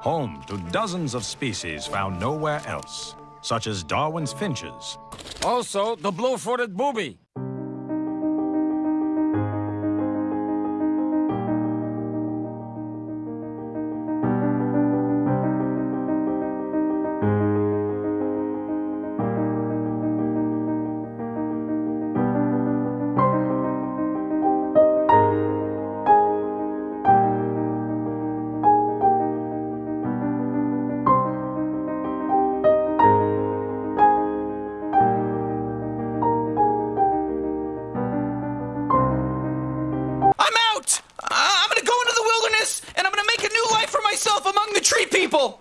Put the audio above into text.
home to dozens of species found nowhere else, such as Darwin's finches. Also, the blue-footed booby. myself among the tree people!